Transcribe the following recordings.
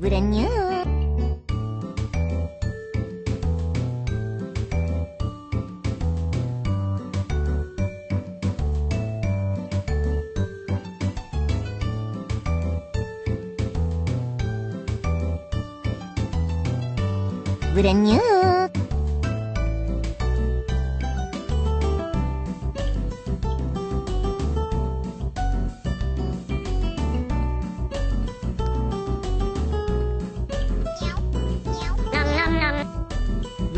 brand new. brand new.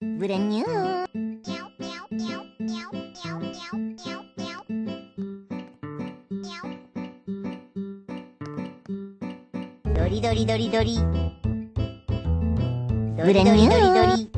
ブレニュードリドリドリドリドリドリドリドリ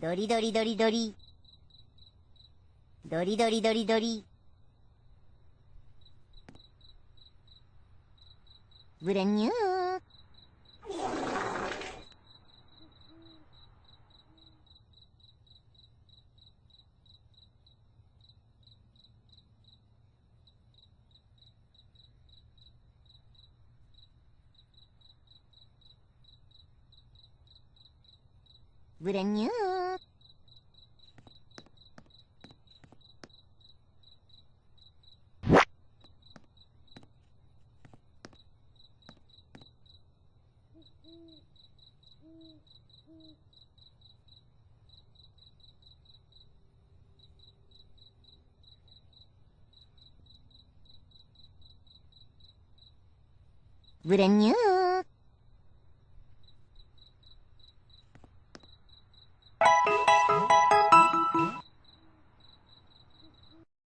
ドリドリドリドリ。ドリドリドリドリ。ブレンニュー。ブレンニュー。ブレニュー